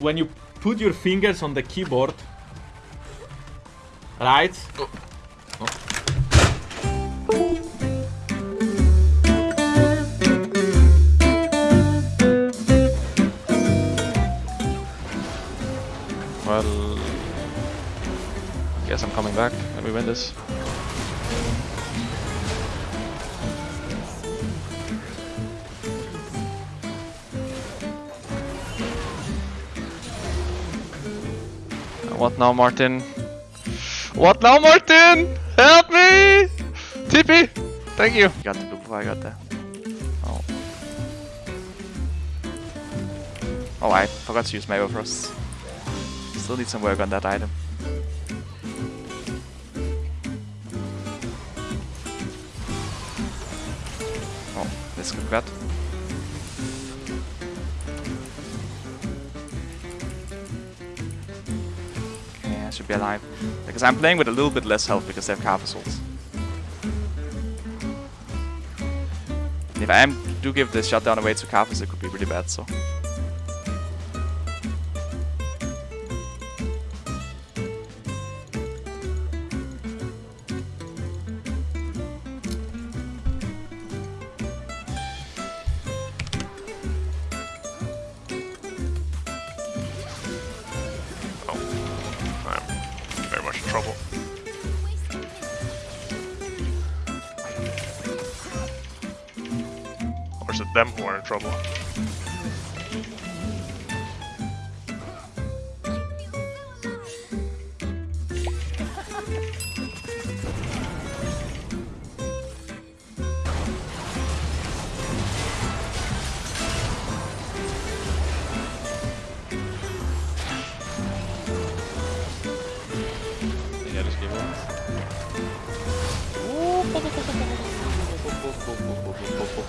When you put your fingers on the keyboard, right? Oh. Well, guess I'm coming back when we win this. What now, Martin? What now, Martin? Help me! TP! Thank you! Got the blue I got there. Oh. Oh, I forgot to use Mago Frost. Still need some work on that item. Oh, this could cut. I should be alive. Because I'm playing with a little bit less health because they have. And if I am, do give this shutdown away to Carpus, it could be really bad, so. Or them who are in trouble?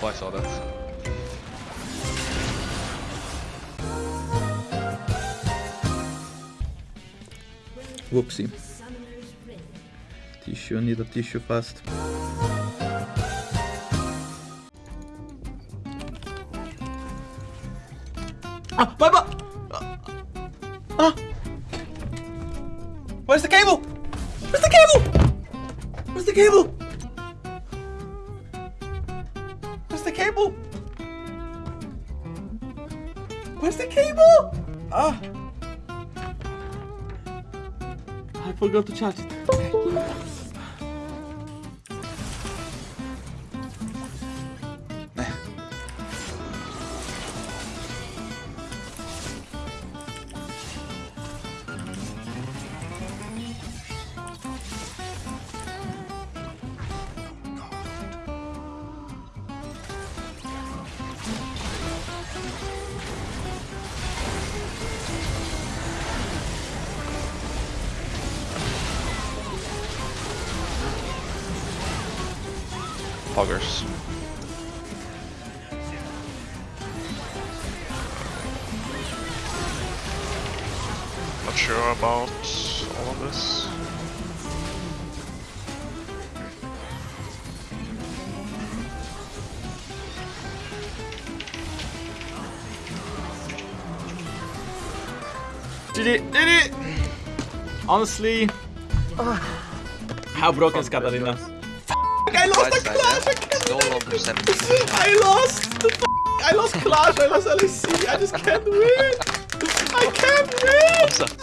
I saw that. Whoopsie. Tissue, I need a tissue fast. Ah, my bu- Ah! Where's the cable? Where's the cable? Where's the cable? Where's the cable? Where's the cable? Ah! I forgot to charge it. Okay. Poggers. Not sure about all of this. Did it! Did it! Honestly, how broken is Katarina? I lost the clash! I can't No win. longer 7 I lost the f- I lost clash. I lost LEC. I just can't win. I can't win.